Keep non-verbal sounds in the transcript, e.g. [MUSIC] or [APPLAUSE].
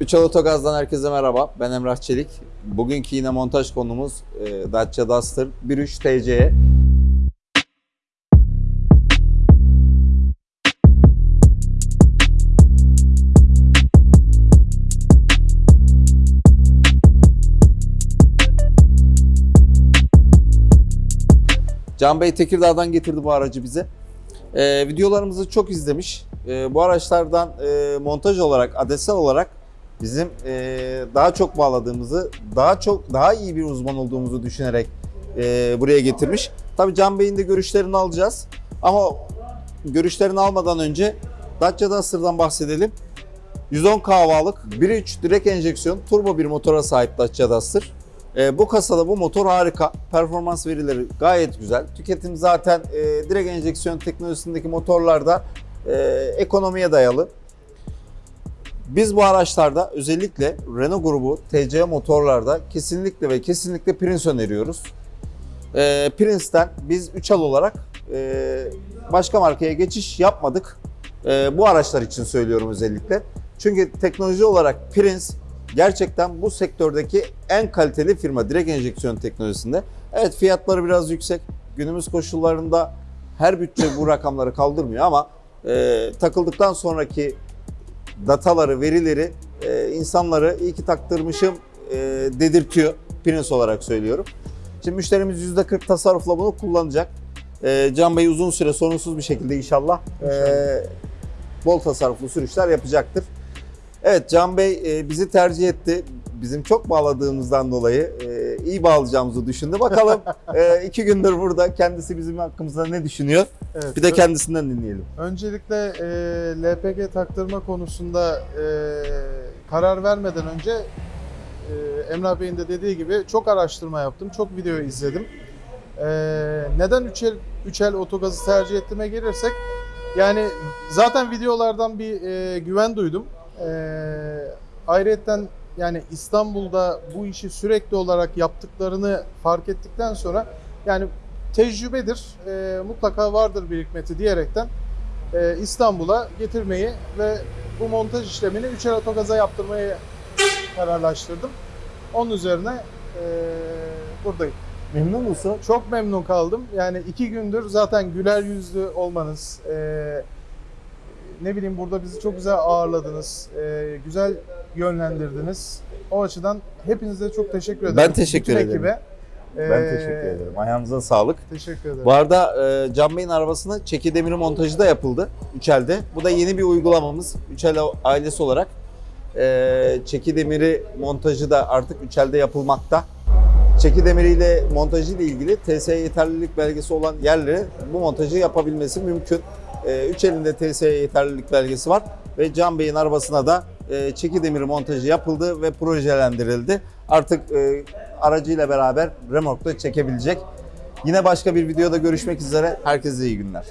Üçal Otogaz'dan herkese merhaba. Ben Emrah Çelik. Bugünkü yine montaj konumuz e, Dacia Duster 1.3 TC. Can Bey Tekirdağ'dan getirdi bu aracı bize. Ee, videolarımızı çok izlemiş. Ee, bu araçlardan e, montaj olarak, adetsel olarak bizim e, daha çok bağladığımızı, daha çok daha iyi bir uzman olduğumuzu düşünerek e, buraya getirmiş. Tabii Can Bey'in de görüşlerini alacağız. Ama görüşlerini almadan önce Dacia Duster'dan bahsedelim. 110 kahvalık 1.3 direkt enjeksiyon turbo bir motora sahip Dacia Duster. E, bu kasada bu motor harika. Performans verileri gayet güzel. Tüketim zaten e, direkt enjeksiyon teknolojisindeki motorlarda e, ekonomiye dayalı. Biz bu araçlarda özellikle Renault grubu TC motorlarda kesinlikle ve kesinlikle Prince öneriyoruz. E, Prince'ten biz 3 al olarak e, başka markaya geçiş yapmadık. E, bu araçlar için söylüyorum özellikle. Çünkü teknoloji olarak Prince gerçekten bu sektördeki en kaliteli firma direkt enjeksiyon teknolojisinde. Evet fiyatları biraz yüksek. Günümüz koşullarında her bütçe bu rakamları kaldırmıyor ama e, takıldıktan sonraki dataları, verileri e, insanları iyi ki taktırmışım e, dedirtiyor. Prince olarak söylüyorum. Şimdi müşterimiz %40 tasarrufla bunu kullanacak. E, Can Bey uzun süre sorunsuz bir şekilde inşallah, e, bol tasarruflu sürüşler yapacaktır. Evet Can Bey e, bizi tercih etti. Bizim çok bağladığımızdan dolayı e, iyi bağlayacağımızı düşündü. Bakalım [LAUGHS] e, iki gündür burada kendisi bizim hakkımızda ne düşünüyor? Evet. Bir de kendisinden dinleyelim. Öncelikle e, LPG taktırma konusunda e, karar vermeden önce e, Emrah Bey'in de dediği gibi çok araştırma yaptım, çok video izledim. E, neden üçel, üçel otogazı tercih ettiğime gelirsek, yani zaten videolardan bir e, güven duydum. E, ayrıyeten yani İstanbul'da bu işi sürekli olarak yaptıklarını fark ettikten sonra yani tecrübedir, e, mutlaka vardır bir hikmeti diyerekten e, İstanbul'a getirmeyi ve bu montaj işlemini üçer otogaza yaptırmayı kararlaştırdım. Onun üzerine e, buradayım. Memnun musun? Çok memnun kaldım. Yani iki gündür zaten güler yüzlü olmanız, e, ne bileyim burada bizi çok güzel ağırladınız, e, güzel yönlendirdiniz. O açıdan hepinize çok teşekkür ederim. Ben teşekkür Bütün ederim. Ekibe. Ben E, teşekkür ederim. Ayağınıza sağlık. Teşekkür ederim. Bu arada e, Can Bey'in arabasına çeki demiri montajı da yapıldı Üçel'de. Bu da yeni bir uygulamamız. Üçel ailesi olarak e, çeki demiri montajı da artık Üçel'de yapılmakta. Çeki demiriyle montajı ile ilgili TSE yeterlilik belgesi olan yerlere bu montajı yapabilmesi mümkün. E, Üçel'in de TSE yeterlilik belgesi var ve Can Bey'in arabasına da e, çeki demiri montajı yapıldı ve projelendirildi. Artık e, aracıyla beraber remorkta çekebilecek. Yine başka bir videoda görüşmek üzere. Herkese iyi günler.